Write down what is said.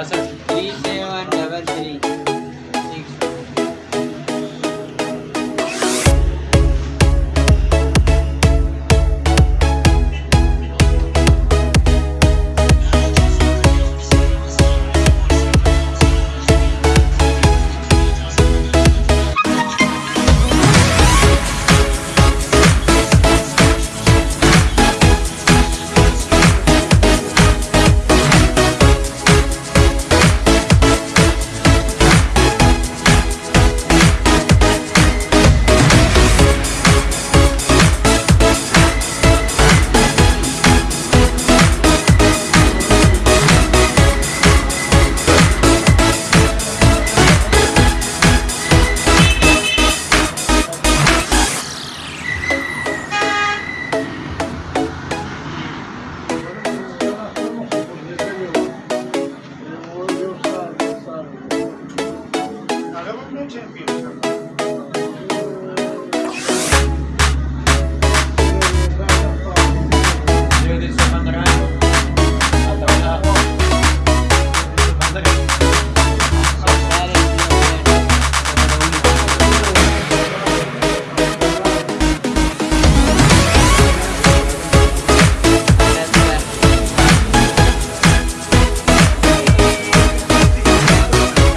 二三十